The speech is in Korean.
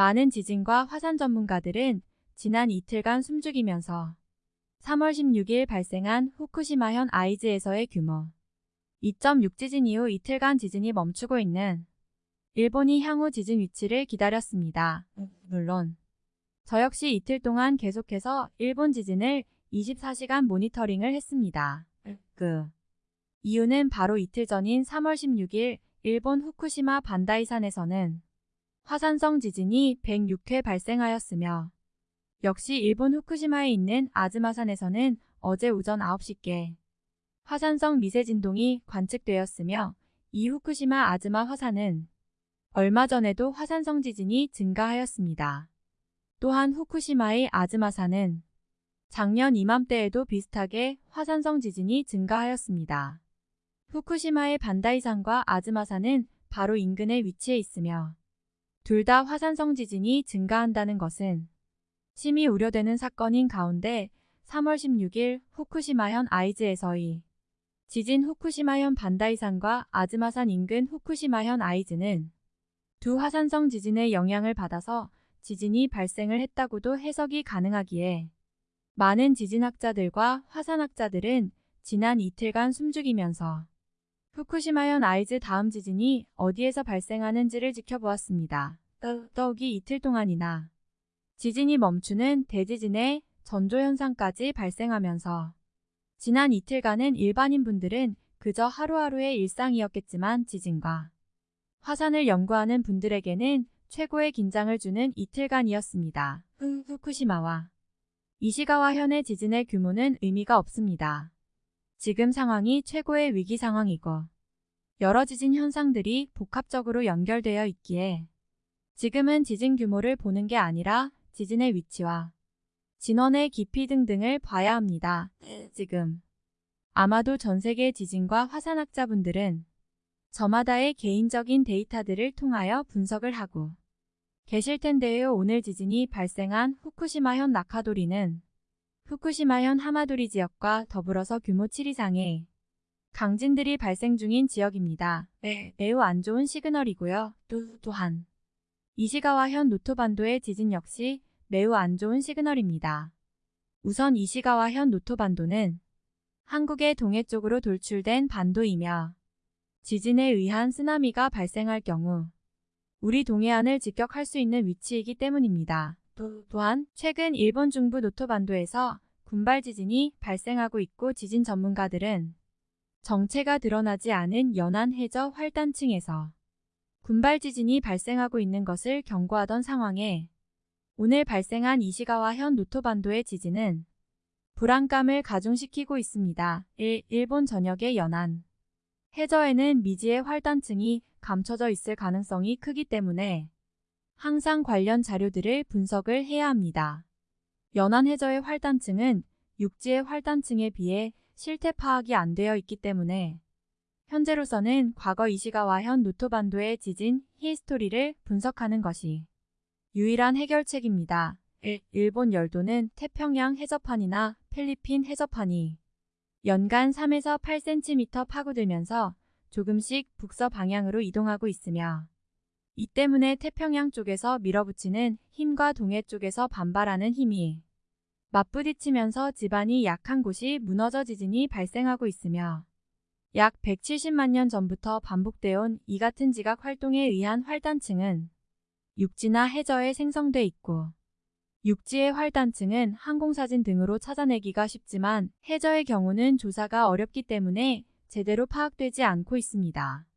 많은 지진과 화산 전문가들은 지난 이틀간 숨죽이면서 3월 16일 발생한 후쿠시마현 아이즈에서의 규모 2.6 지진 이후 이틀간 지진이 멈추고 있는 일본이 향후 지진 위치를 기다렸습니다. 물론 저 역시 이틀 동안 계속해서 일본 지진을 24시간 모니터링을 했습니다. 그 이유는 바로 이틀 전인 3월 16일 일본 후쿠시마 반다이산에서는 화산성 지진이 106회 발생하였으며 역시 일본 후쿠시마에 있는 아즈마산에서는 어제 오전 9시께 화산성 미세 진동이 관측되었으며 이 후쿠시마 아즈마 화산은 얼마 전에도 화산성 지진이 증가하였습니다. 또한 후쿠시마의 아즈마산은 작년 이맘때에도 비슷하게 화산성 지진이 증가하였습니다. 후쿠시마의 반다이산과 아즈마산은 바로 인근에 위치해 있으며 둘 다 화산성 지진이 증가한다는 것은 심히 우려되는 사건인 가운데 3월 16일 후쿠시마현 아이즈에서의 지진 후쿠시마현 반다이산과 아즈마산 인근 후쿠시마현 아이즈는 두 화산성 지진의 영향을 받아서 지진이 발생을 했다고도 해석이 가능하기에 많은 지진학자들과 화산학자들은 지난 이틀간 숨죽이면서 후쿠시마현 아이즈 다음 지진이 어디에서 발생하는지를 지켜보았습니다. 더욱이 이틀 동안이나 지진이 멈추는 대지진의 전조현상까지 발생하면서 지난 이틀간은 일반인분들은 그저 하루하루의 일상이었겠지만 지진과 화산을 연구하는 분들에게는 최고의 긴장을 주는 이틀간이었습니다. 후쿠시마와 이시가와 현의 지진의 규모는 의미가 없습니다. 지금 상황이 최고의 위기 상황이고 여러 지진 현상들이 복합적으로 연결되어 있기에 지금은 지진 규모를 보는 게 아니라 지진의 위치와 진원의 깊이 등등을 봐야 합니다. 지금 아마도 전 세계 지진과 화산학자분들은 저마다의 개인적인 데이터들을 통하여 분석을 하고 계실 텐데요. 오늘 지진이 발생한 후쿠시마현 나카도리는 후쿠시마현 하마도리 지역과 더불어서 규모 7 이상의 강진들이 발생 중인 지역입니다. 네, 매우 안 좋은 시그널이고요. 또, 또한 이시가와현 노토반도의 지진 역시 매우 안 좋은 시그널입니다. 우선 이시가와현 노토반도는 한국의 동해 쪽으로 돌출된 반도이며 지진에 의한 쓰나미가 발생할 경우 우리 동해안을 직격할 수 있는 위치이기 때문입니다. 또, 또한 최근 일본 중부 노토 반도에서 군발 지진이 발생하고 있고 지진 전문가들은 정체가 드러나지 않은 연안 해저 활단층에서 군발 지진이 발생하고 있는 것을 경고하던 상황에 오늘 발생한 이시가와현 노토반도의 지진은 불안감을 가중시키고 있습니다. 1. 일본 전역의 연안 해저에는 미지의 활단층이 감춰져 있을 가능성이 크기 때문에 항상 관련 자료들을 분석을 해야 합니다. 연안 해저의 활단층은 육지의 활단층에 비해 실태 파악이 안 되어 있기 때문에 현재로서는 과거 이시가와 현 노토반도의 지진 히스토리를 분석하는 것이 유일한 해결책입니다. 1. 일본 열도는 태평양 해저판이나 필리핀 해저판이 연간 3에서 8cm 파고들면서 조금씩 북서 방향으로 이동하고 있으며 이 때문에 태평양 쪽에서 밀어붙이는 힘과 동해 쪽에서 반발하는 힘이 맞부딪히면서 지반이 약한 곳이 무너져 지진이 발생하고 있으며 약 170만 년 전부터 반복되어 온 이 같은 지각 활동에 의한 활단층은 육지나 해저에 생성돼 있고 육지의 활단층은 항공사진 등으로 찾아내기가 쉽지만 해저의 경우는 조사가 어렵기 때문에 제대로 파악되지 않고 있습니다.